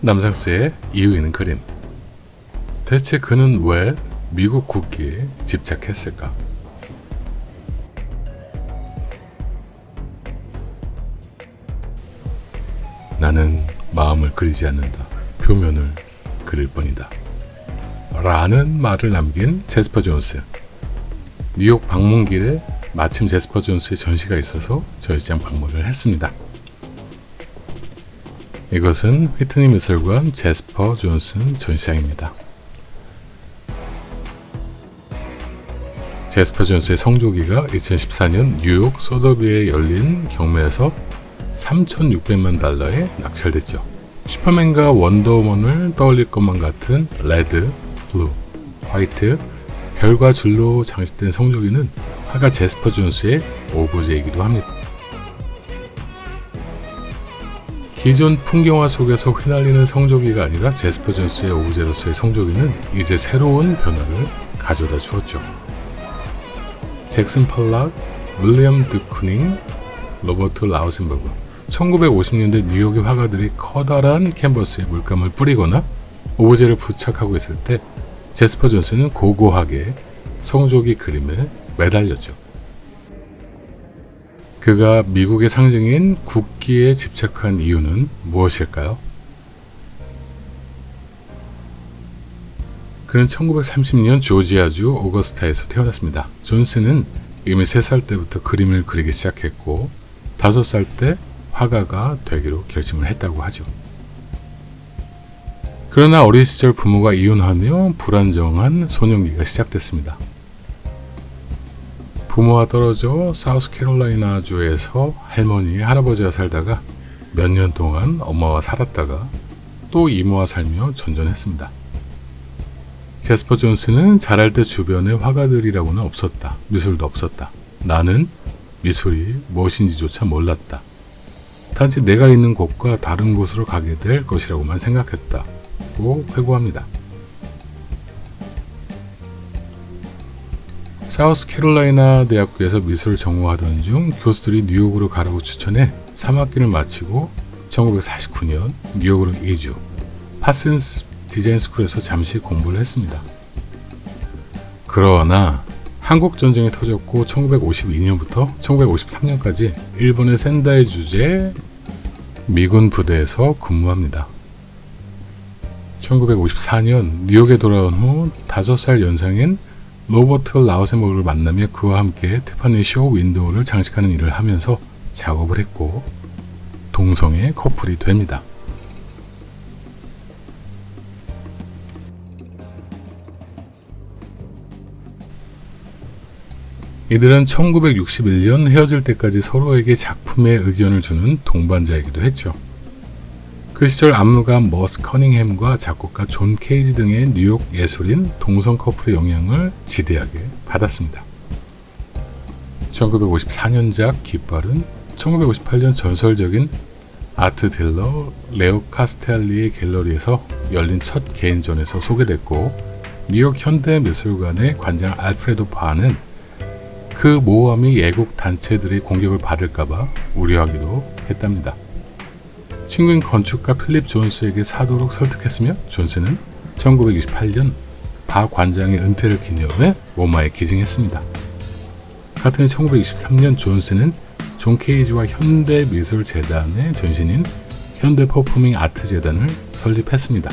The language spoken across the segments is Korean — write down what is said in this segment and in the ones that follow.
남상스의 이유 있는 그림 대체 그는 왜 미국 국기에 집착했을까? 나는 마음을 그리지 않는다. 표면을 그릴 뿐이다. 라는 말을 남긴 제스퍼 존스. 뉴욕 방문길에 마침 제스퍼 존스의 전시가 있어서 전시장 방문을 했습니다. 이것은 휘트니 미술관 제스퍼 존스 전시장입니다. 제스퍼 존스의 성조기가 2014년 뉴욕 소더비에 열린 경매에서 3,600만 달러에 낙찰됐죠. 슈퍼맨과 원더우먼을 떠올릴 것만 같은 red, blue, white, 별과 줄로 장식된 성조기는 화가 제스퍼 존스의 오브제이기도 합니다. 기존 풍경화 속에서 휘날리는 성조기가 아니라 제스퍼 존스의 오브제로서의 성조기는 이제 새로운 변화를 가져다 주었죠. 잭슨 팔락, 윌리엄 드쿠닝, 로버트 라우센버그 1950년대 뉴욕의 화가들이 커다란 캔버스에 물감을 뿌리거나 오브제를 부착하고 있을 때 제스퍼 존스는 고고하게 성조기 그림에 매달렸죠. 그가 미국의 상징인 국기에 집착한 이유는 무엇일까요? 그는 1930년 조지아주 오거스타에서 태어났습니다. 존스는 이미 3살 때부터 그림을 그리기 시작했고 5살 때 화가가 되기로 결심을 했다고 하죠. 그러나 어린 시절 부모가 이혼하며 불안정한 소년기가 시작됐습니다. 부모와 떨어져 사우스캐롤라이나 주에서 할머니, 할아버지와 살다가 몇 년 동안 엄마와 살았다가 또 이모와 살며 전전했습니다. 제스퍼 존스는 자랄 때 주변에 화가들이라고는 없었다. 미술도 없었다. 나는 미술이 무엇인지조차 몰랐다. 단지 내가 있는 곳과 다른 곳으로 가게 될 것이라고만 생각했다. 고 회고합니다. 사우스캐롤라이나 대학교에서 미술을 전공하던 중 교수들이 뉴욕으로 가라고 추천해 3학기를 마치고 1949년 뉴욕으로 이주, 파슨스 디자인 스쿨에서 잠시 공부를 했습니다. 그러나 한국 전쟁이 터졌고 1952년부터 1953년까지 일본의 센다이 주재 미군 부대에서 근무합니다. 1954년 뉴욕에 돌아온 후 5살 연상인 로버트 라우센버그를 만나며 그와 함께 티파니 쇼 윈도우를 장식하는 일을 하면서 작업을 했고 동성애 커플이 됩니다. 이들은 1961년 헤어질 때까지 서로에게 작품의 의견을 주는 동반자이기도 했죠. 그 시절 안무가 머스 커닝햄과 작곡가 존 케이지 등의 뉴욕 예술인 동성 커플의 영향을 지대하게 받았습니다. 1954년작 깃발은 1958년 전설적인 아트 딜러 레오 카스텔리의 갤러리에서 열린 첫 개인전에서 소개됐고 뉴욕 현대미술관의 관장 알프레도 바는 그 모함이 애국 단체들의 공격을 받을까봐 우려하기도 했답니다. 친구인 건축가 필립 존스에게 사도록 설득했으며 존스는 1968년 바 관장의 은퇴를 기념해 MoMA에 기증했습니다. 같은 1923년 존스는 존 케이지와 현대미술재단의 전신인 현대 퍼포밍 아트 재단을 설립했습니다.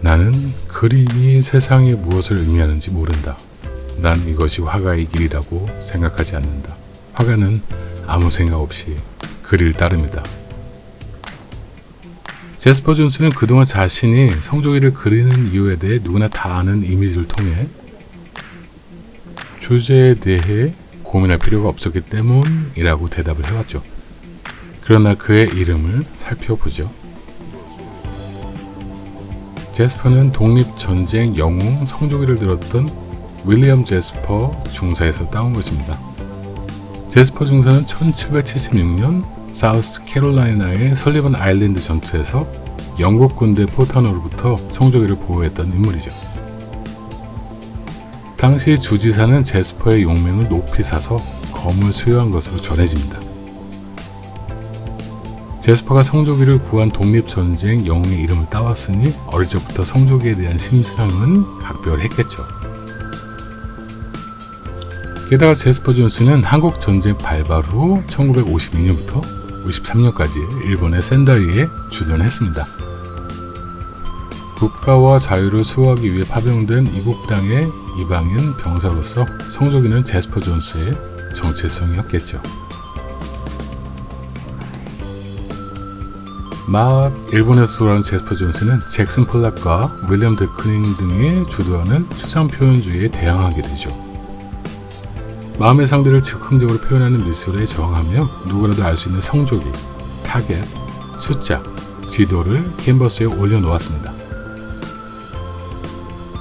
나는 그림이 세상에 무엇을 의미하는지 모른다. 난 이것이 화가의 길이라고 생각하지 않는다. 화가는 아무 생각 없이 그릴 따릅니다. 제스퍼 존스는 그동안 자신이 성조기를 그리는 이유에 대해 누구나 다 아는 이미지를 통해 주제에 대해 고민할 필요가 없었기 때문이라고 대답을 해왔죠. 그러나 그의 이름을 살펴보죠. 제스퍼는 독립전쟁 영웅 성조기를 들었던 윌리엄 제스퍼 중사에서 따온 것입니다. 제스퍼 중사는 1776년 사우스 캐롤라이나의 설리번 아일랜드 전투에서 영국 군대 포탄으로부터 성조기를 보호했던 인물이죠. 당시 주지사는 제스퍼의 용맹을 높이 사서 검을 수여한 것으로 전해집니다. 제스퍼가 성조기를 구한 독립전쟁 영웅의 이름을 따왔으니 어릴 적부터 성조기에 대한 심상은 각별했겠죠. 게다가 제스퍼 존스는 한국 전쟁 발발 후 1952년부터 53년까지 일본의 센다이에 주둔했습니다. 국가와 자유를 수호하기 위해 파병된 이국 땅의 이방인 병사로서 성조기는 제스퍼 존스의 정체성이었겠죠. 막 일본에서 돌아온 제스퍼 존스는 잭슨 폴락과 윌렘 데쿠닝 등이 주도하는 추상 표현주의에 대항하게 되죠. 마음의 상태를 즉흥적으로 표현하는 미술에 저항하며 누구라도 알 수 있는 성조기, 타겟, 숫자, 지도를 캔버스에 올려놓았습니다.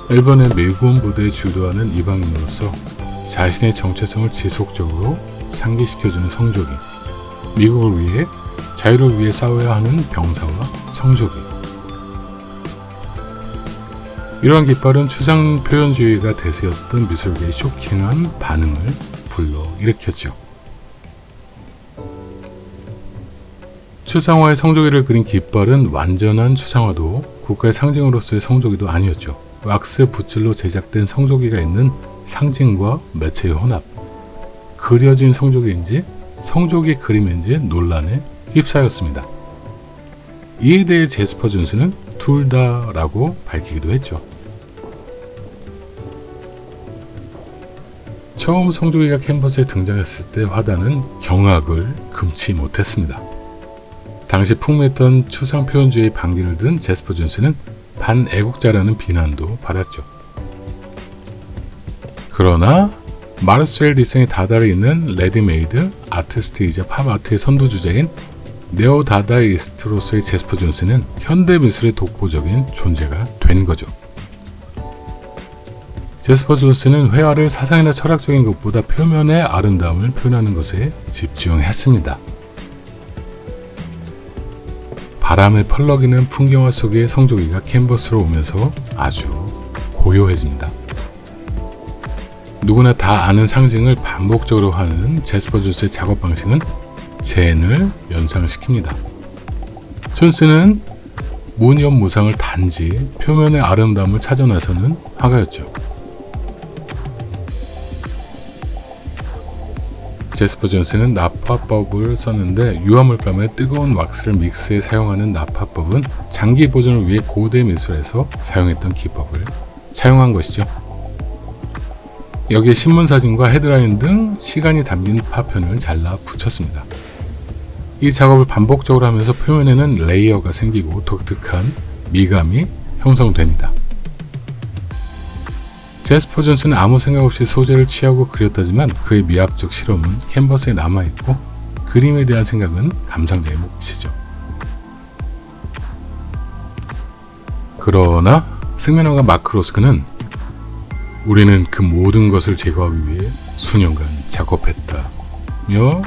일본의 미군 부대에 주도하는 이방인으로서 자신의 정체성을 지속적으로 상기시켜주는 성조기, 미국을 위해 자유를 위해 싸워야 하는 병사와 성조기. 이러한 깃발은 추상 표현주의가 대세였던 미술계의 쇼킹한 반응을 불러일으켰죠. 추상화의 성조기를 그린 깃발은 완전한 추상화도 국가의 상징으로서의 성조기도 아니었죠. 왁스 붓질로 제작된 성조기가 있는 상징과 매체의 혼합. 그려진 성조기인지 성조기 그림인지 논란에 휩싸였습니다. 이에 대해 제스퍼 존스는 둘 다라고 밝히기도 했죠. 처음 성조기가 캔버스에 등장했을 때 화단은 경악을 금치 못했습니다. 당시 풍미했던 추상 표현주의 방귀를 든 제스퍼 존스는 반애국자라는 비난도 받았죠. 그러나 마르셀 뒤샹의 다다를 잇는 레디메이드 아티스트이자 팝아트의 선두주자인 네오 다다이스트로서의 제스퍼 존스는 현대 미술의 독보적인 존재가 된 거죠. 제스퍼 존스는 회화를 사상이나 철학적인 것보다 표면의 아름다움을 표현하는 것에 집중했습니다. 바람을 펄럭이는 풍경화 속의 성조기가 캔버스로 오면서 아주 고요해집니다. 누구나 다 아는 상징을 반복적으로 하는 제스퍼 존스의 작업 방식은 젠을 연상시킵니다. 존스는 무념 무상을 단지 표면의 아름다움을 찾아 나서는 화가였죠. 제스퍼 존스는 납화법을 썼는데 유화물감에 뜨거운 왁스를 믹스해 사용하는 납화법은 장기 보존을 위해 고대 미술에서 사용했던 기법을 차용한 것이죠. 여기에 신문 사진과 헤드라인 등 시간이 담긴 파편을 잘라 붙였습니다. 이 작업을 반복적으로 하면서 표면에는 레이어가 생기고 독특한 미감이 형성됩니다. 제스퍼 존스는 아무 생각 없이 소재를 취하고 그렸다지만 그의 미학적 실험은 캔버스에 남아있고 그림에 대한 생각은 감상자의 몫이죠. 그러나 색면화가 마크 로스코는 우리는 그 모든 것을 제거하기 위해 수년간 작업했다며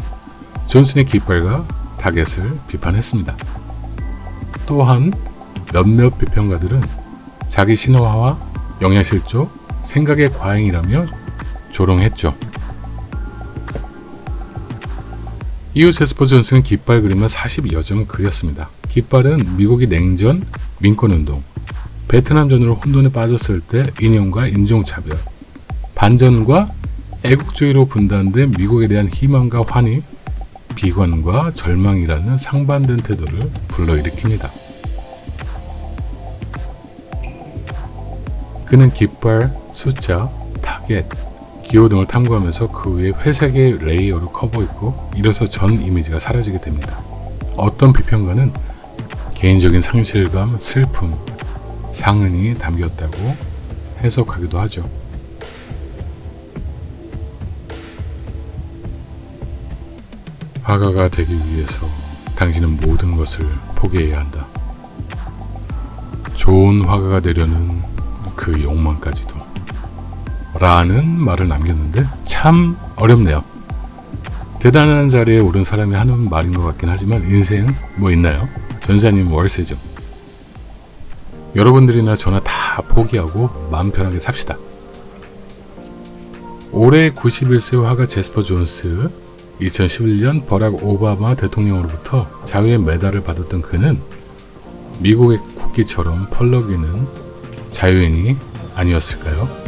존스의 깃발과 타겟을 비판했습니다. 또한 몇몇 비평가들은 자기 신화와 영양실조, 생각의 과잉이라며 조롱했죠. 이후 제스퍼 존슨은 깃발 그림을 40여 점 그렸습니다. 깃발은 미국이 냉전, 민권운동, 베트남전으로 혼돈에 빠졌을 때 인용과 인종차별, 반전과 애국주의로 분단된 미국에 대한 희망과 환희, 비관과 절망이라는 상반된 태도를 불러일으킵니다. 그는 깃발, 숫자, 타겟, 기호 등을 탐구하면서 그 위에 회색의 레이어로 커버있고 이래서 전 이미지가 사라지게 됩니다. 어떤 비평가는 개인적인 상실감, 슬픔, 상흔이 담겼다고 해석하기도 하죠. 화가가 되기 위해서 당신은 모든 것을 포기해야 한다. 좋은 화가가 되려는 그 욕망까지도. 라는 말을 남겼는데 참 어렵네요. 대단한 자리에 오른 사람이 하는 말인 것 같긴 하지만 인생 뭐 있나요? 전사님 월세죠. 여러분들이나 저나 다 포기하고 마음 편하게 삽시다. 올해 91세 화가 제스퍼 존스 2011년 버락 오바마 대통령으로부터 자유의 메달을 받았던 그는 미국의 국기처럼 펄럭이는 자유인이 아니었을까요?